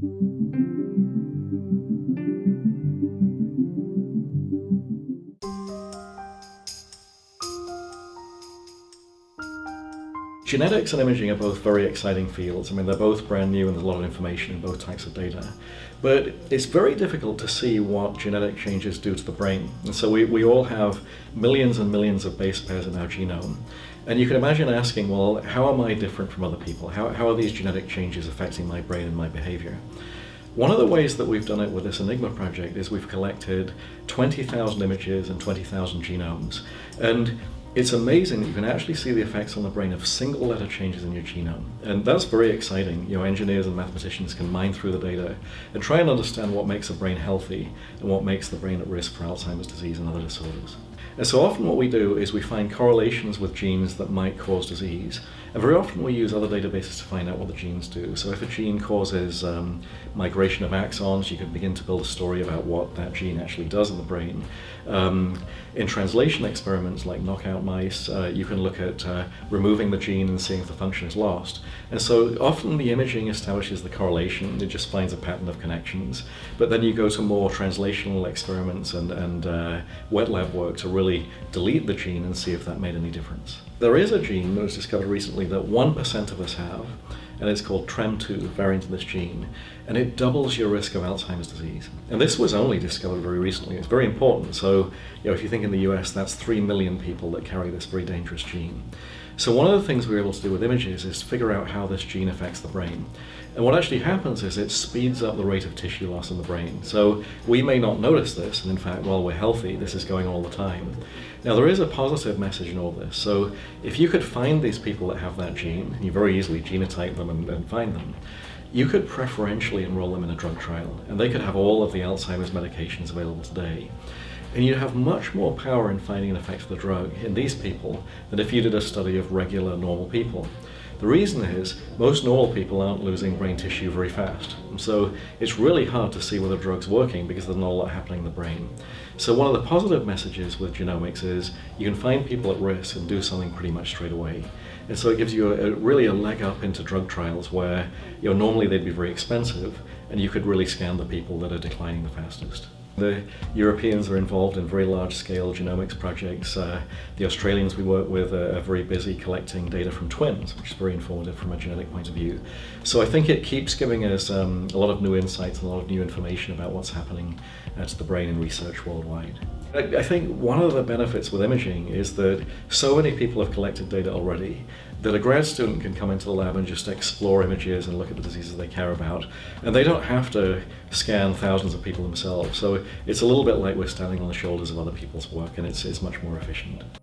Genetics and imaging are both very exciting fields. I mean, they're both brand new and there's a lot of information in both types of data. But it's very difficult to see what genetic changes do to the brain. And so we, we all have millions and millions of base pairs in our genome. And you can imagine asking, well, how am I different from other people? How, how are these genetic changes affecting my brain and my behavior? One of the ways that we've done it with this Enigma project is we've collected 20,000 images and 20,000 genomes. And it's amazing that you can actually see the effects on the brain of single letter changes in your genome. And that's very exciting. You know, engineers and mathematicians can mine through the data and try and understand what makes the brain healthy and what makes the brain at risk for Alzheimer's disease and other disorders. And so often what we do is we find correlations with genes that might cause disease. And very often we use other databases to find out what the genes do. So if a gene causes um, migration of axons, you can begin to build a story about what that gene actually does in the brain. Um, in translation experiments like knockout mice, uh, you can look at uh, removing the gene and seeing if the function is lost. And so often the imaging establishes the correlation, it just finds a pattern of connections. But then you go to more translational experiments and, and uh, wet lab work to really delete the gene and see if that made any difference. There is a gene that was discovered recently that 1% of us have, and it's called TREM2, variant of this gene, and it doubles your risk of Alzheimer's disease. And this was only discovered very recently. It's very important. So, you know, if you think in the US, that's 3 million people that carry this very dangerous gene. So one of the things we're able to do with images is figure out how this gene affects the brain. And what actually happens is it speeds up the rate of tissue loss in the brain. So we may not notice this, and in fact, while we're healthy, this is going all the time. Now there is a positive message in all this. So if you could find these people that have that gene, you very easily genotype them and, and find them, you could preferentially enroll them in a drug trial, and they could have all of the Alzheimer's medications available today. And you'd have much more power in finding an effect of the drug in these people than if you did a study of regular normal people. The reason is most normal people aren't losing brain tissue very fast. And so it's really hard to see whether the drug's working because there's not a lot happening in the brain. So one of the positive messages with genomics is you can find people at risk and do something pretty much straight away. And so it gives you a, a, really a leg up into drug trials where you know, normally they'd be very expensive and you could really scan the people that are declining the fastest. The Europeans are involved in very large-scale genomics projects. Uh, the Australians we work with are, are, very busy collecting data from twins, which is very informative from a genetic point of view. So I think it keeps giving us um, a lot of new insights and a lot of new information about what's happening uh, to the brain in research worldwide. I think one of the benefits with imaging is that so many people have collected data already that a grad student can come into the lab and just explore images and look at the diseases they care about. And they don't have to scan thousands of people themselves. So it's a little bit like we're standing on the shoulders of other people's work and it's, it's much more efficient.